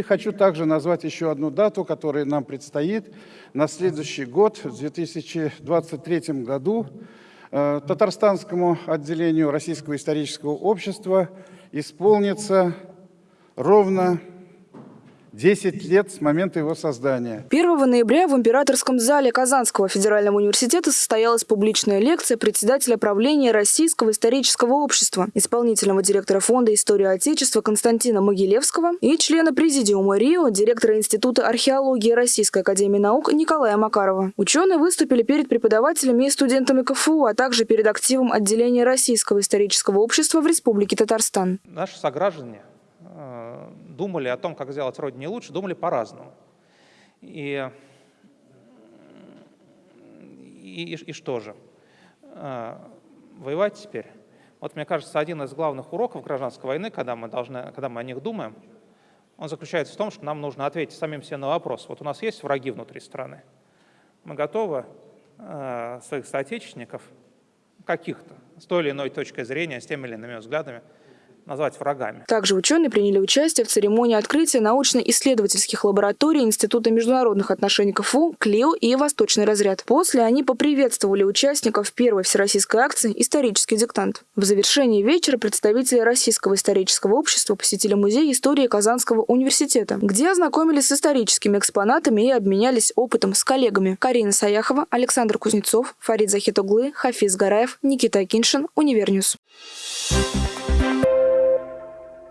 И хочу также назвать еще одну дату, которая нам предстоит. На следующий год, в 2023 году, э, Татарстанскому отделению Российского исторического общества исполнится ровно 10 лет с момента его создания. 1 ноября в императорском зале Казанского федерального университета состоялась публичная лекция председателя правления Российского исторического общества, исполнительного директора Фонда истории Отечества Константина Могилевского и члена президиума РИО, директора Института археологии Российской академии наук Николая Макарова. Ученые выступили перед преподавателями и студентами КФУ, а также перед активом отделения Российского исторического общества в Республике Татарстан. Наши сограждане думали о том, как сделать Родине лучше, думали по-разному. И, и, и что же? Э, воевать теперь? Вот, мне кажется, один из главных уроков гражданской войны, когда мы, должны, когда мы о них думаем, он заключается в том, что нам нужно ответить самим себе на вопрос. Вот у нас есть враги внутри страны. Мы готовы э, своих соотечественников, каких-то, с той или иной точкой зрения, с теми или иными взглядами, назвать врагами. Также ученые приняли участие в церемонии открытия научно-исследовательских лабораторий Института международных отношений КФУ, КЛИО и Восточный разряд. После они поприветствовали участников первой всероссийской акции «Исторический диктант». В завершении вечера представители Российского исторического общества посетили музей истории Казанского университета, где ознакомились с историческими экспонатами и обменялись опытом с коллегами. Карина Саяхова, Александр Кузнецов, Фарид Захитоглы, Хафиз Гараев, Никита Акиншин, Универ News. Thank you